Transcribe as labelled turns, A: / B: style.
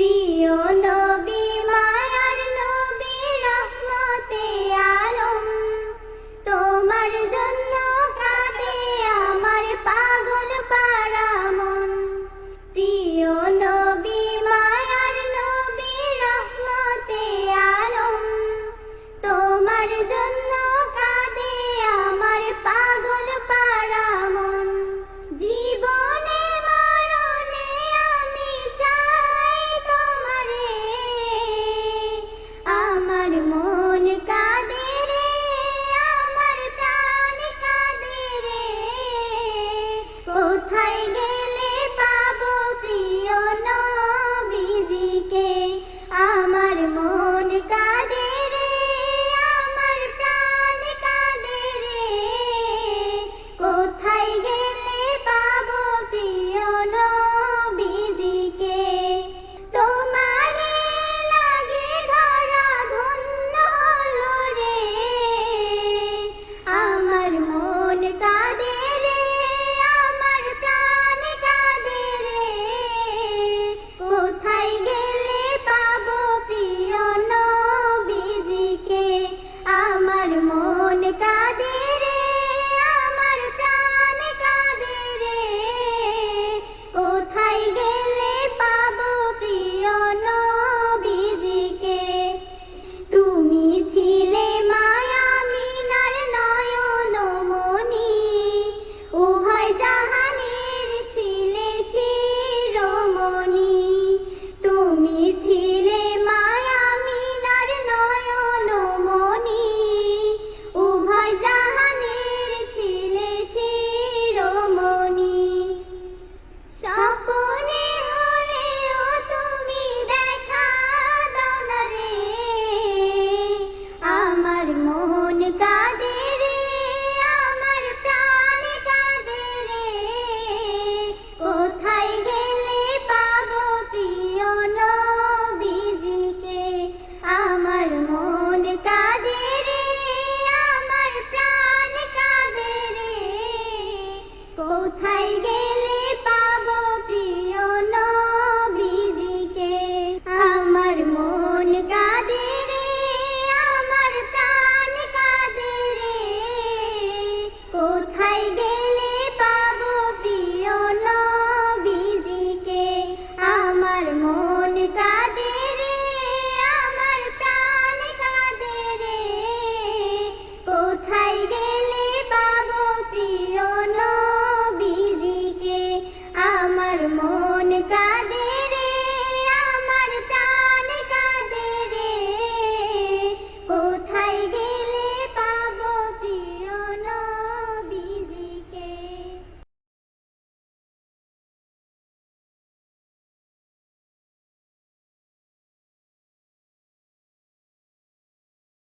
A: প্রিয় না 彩蝶。